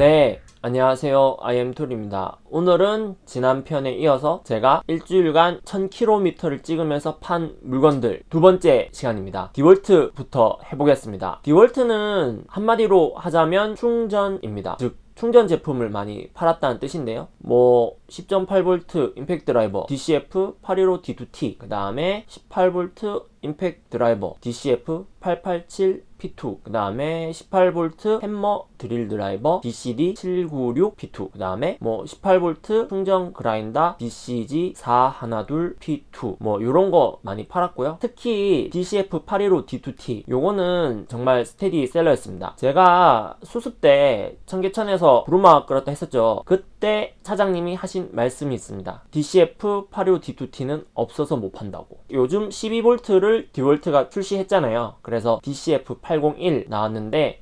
네 안녕하세요. IM툴입니다. 오늘은 지난 편에 이어서 제가 일주일간 1000km를 찍으면서 판 물건들 두 번째 시간입니다. 디월트부터 해보겠습니다. 디월트는 한마디로 하자면 충전입니다. 즉 충전 제품을 많이 팔았다는 뜻인데요. 뭐 10.8V 임팩트 드라이버 DCF 815D2T 그 다음에 18V 임팩트 드라이버 DCF 887 P2 그 다음에 18V 햄머 드릴 드라이버 DCD 796 P2 그 다음에 뭐 18V 충전 그라인더 DCG 412 P2 뭐 요런 거 많이 팔았고요. 특히 DCF 815 D2T 요거는 정말 스테디 셀러였습니다. 제가 수습 때 청계천에서 부루마 끌었다 했었죠. 그때 차장님이 하신 말씀이 있습니다. DCF 815 D2T는 없어서 못 판다고. 요즘 12V를 디월트가 출시했잖아요. 그래서 DCF 801 나왔는데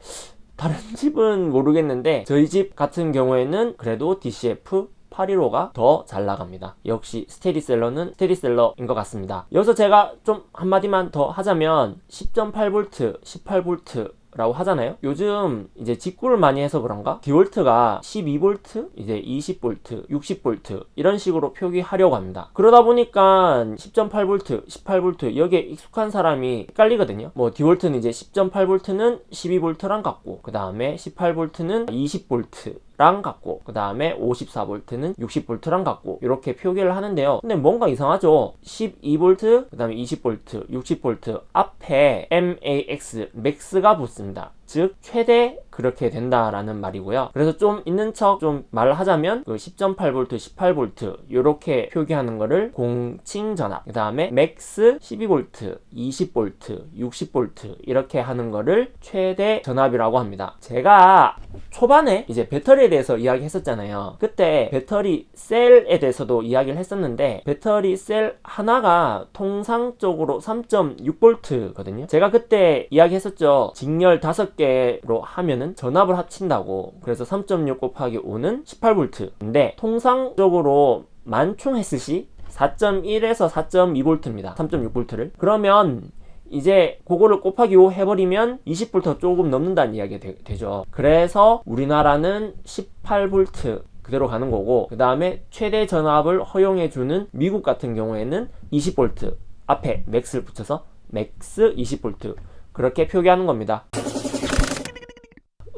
다른 집은 모르겠는데 저희 집 같은 경우에는 그래도 DCF 815가 더 잘 나갑니다. 역시 스테디셀러는 스테디셀러인 것 같습니다. 여기서 제가 좀 한마디만 더 하자면 10.8V 18V 라고 하잖아요. 요즘 이제 직구를 많이 해서 그런가? 디월트가 12V 이제 20V 60V 이런 식으로 표기하려고 합니다. 그러다 보니까 10.8V 18V 여기에 익숙한 사람이 헷갈리거든요. 뭐 디월트는 이제 10.8V는 12V랑 같고 그 다음에 18V는 20V 랑 같고 그 다음에 54V는 60V랑 같고 이렇게 표기를 하는데요. 근데 뭔가 이상하죠? 12V 그 다음에 20V 60V 앞에 MAX max가 붙습니다 즉 최대 그렇게 된다라는 말이고요. 그래서 좀 있는 척 좀 말을 하자면 그 10.8V 18V 이렇게 표기하는 거를 공칭 전압 그 다음에 max 12V 20V 60V 이렇게 하는 거를 최대 전압이라고 합니다. 제가 초반에 이제 배터리에 대해서 이야기했었잖아요. 그때 배터리 셀에 대해서도 이야기를 했었는데 배터리 셀 하나가 통상적으로 3.6V 거든요. 제가 그때 이야기했었죠. 직렬 5 개로 하면은 전압을 합친다고. 그래서 3.6 곱하기 5는 18V 인데 통상적으로 만충했을 시 4.1에서 4.2V입니다. 3.6V를. 그러면 이제 그거를 곱하기 5 해버리면 20V 조금 넘는다는 이야기가 되, 죠. 그래서 우리나라는 18V 그대로 가는 거고 그 다음에 최대 전압을 허용해주는 미국 같은 경우에는 20V 앞에 max를 붙여서 max 20V 그렇게 표기하는 겁니다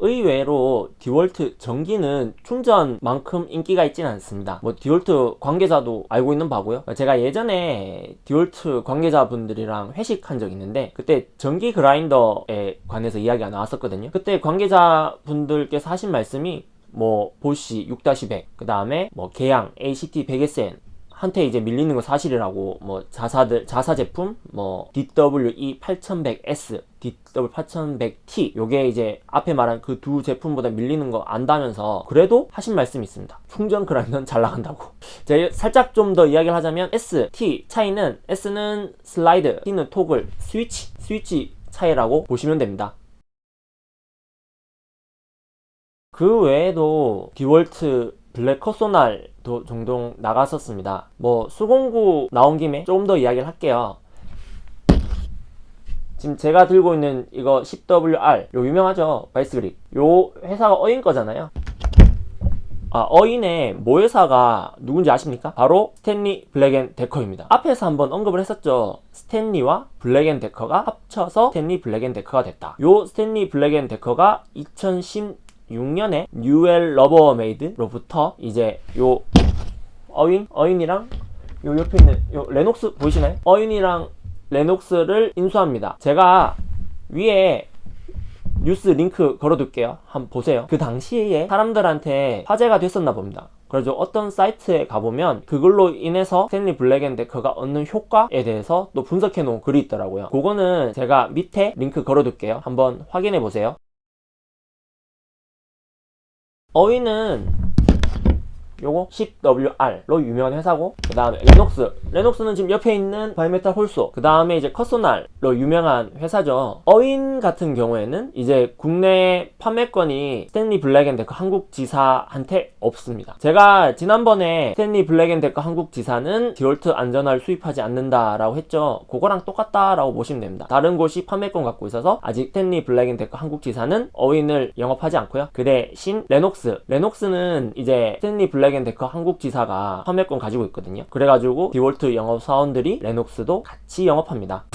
의외로 디월트 전기는 충전만큼 인기가 있지는 않습니다. 뭐 디월트 관계자도 알고 있는 바고요. 제가 예전에 디월트 관계자분들이랑 회식한 적 있는데 그때 전기 그라인더에 관해서 이야기가 나왔었거든요. 그때 관계자분들께서 하신 말씀이 뭐 보쉬 6-100, 그 다음에 뭐 계양 ACT100SN 한테 이제 밀리는 거 사실이라고 뭐 자사들 자사 제품 뭐 DWE 8100S, DW 8100T 요게 이제 앞에 말한 그 두 제품보다 밀리는 거 안다면서 그래도 하신 말씀이 있습니다. 충전 그라인더는 잘 나간다고. 제가 살짝 좀 더 이야기를 하자면 S, T 차이는 S는 슬라이드, T는 토글, 스위치, 스위치 차이라고 보시면 됩니다. 그 외에도 디월트 블랙 컷소날도 종종 나갔었습니다 뭐 수공구 나온 김에 조금 더 이야기를 할게요 지금 제가 들고 있는 이거 10WR 요 유명하죠 바이스그립 요 회사가 어윈 거잖아요 아, 어윈의 모회사가 누군지 아십니까? 바로 스탠리 블랙앤 데커입니다. 앞에서 한번 언급을 했었죠. 스탠리와 블랙앤 데커가 합쳐서 스탠리 블랙앤 데커가 됐다. 요 스탠리 블랙앤 데커가 2010 6년에 뉴웰 러버메이드로부터 이제 요 어윈 어윈이랑 요 옆에 있는 요 레녹스 보이시나요? 어윈이랑 레녹스를 인수합니다. 제가 위에 뉴스 링크 걸어둘게요. 한번 보세요. 그 당시에 사람들한테 화제가 됐었나 봅니다. 그래서 어떤 사이트에 가보면 그걸로 인해서 스탠리 블랙앤데커가 얻는 효과에 대해서 또 분석해 놓은 글이 있더라고요. 그거는 제가 밑에 링크 걸어둘게요. 한번 확인해 보세요. 어윈은 요거 10WR로 유명한 회사고 그 다음에 레녹스. 레녹스는 지금 옆에 있는 바이메탈 hole saw 그 다음에 이제 cut saw날로 유명한 회사죠. 어윈 같은 경우에는 이제 국내 판매권이 스탠리 블랙앤데커 한국 지사한테 없습니다. 제가 지난번에 스탠리 블랙앤데커 한국 지사는 디월트 안전화를 수입하지 않는다 라고 했죠. 그거랑 똑같다 라고 보시면 됩니다. 다른 곳이 판매권 갖고 있어서 아직 스탠리 블랙앤데커 한국 지사는 어윈을 영업하지 않고요. 그 대신 레녹스. 레녹스는 이제 스탠리 블랙 앤데커 한국 지사가 판매권 가지고 있거든요. 그래가지고 디월트 영업 사원들이 레녹스도 같이 영업합니다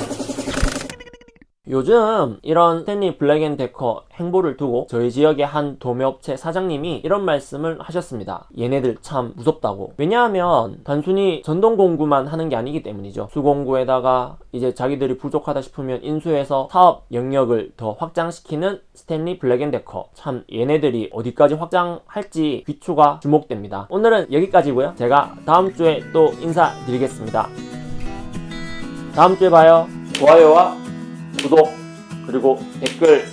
요즘 이런 스탠리 블랙앤데커 행보를 두고 저희 지역의 한 도매업체 사장님이 이런 말씀을 하셨습니다. 얘네들 참 무섭다고. 왜냐하면 단순히 전동 공구만 하는 게 아니기 때문이죠. 수공구에다가 이제 자기들이 부족하다 싶으면 인수해서 사업 영역을 더 확장시키는 스탠리 블랙앤데커. 참 얘네들이 어디까지 확장할지 귀추가 주목됩니다. 오늘은 여기까지고요. 제가 다음 주에 또 인사드리겠습니다. 다음 주에 봐요. 좋아요와 구독 그리고 댓글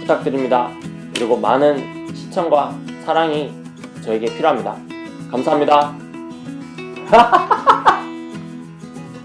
부탁드립니다. 그리고 많은 시청과 사랑이 저에게 필요합니다. 감사합니다.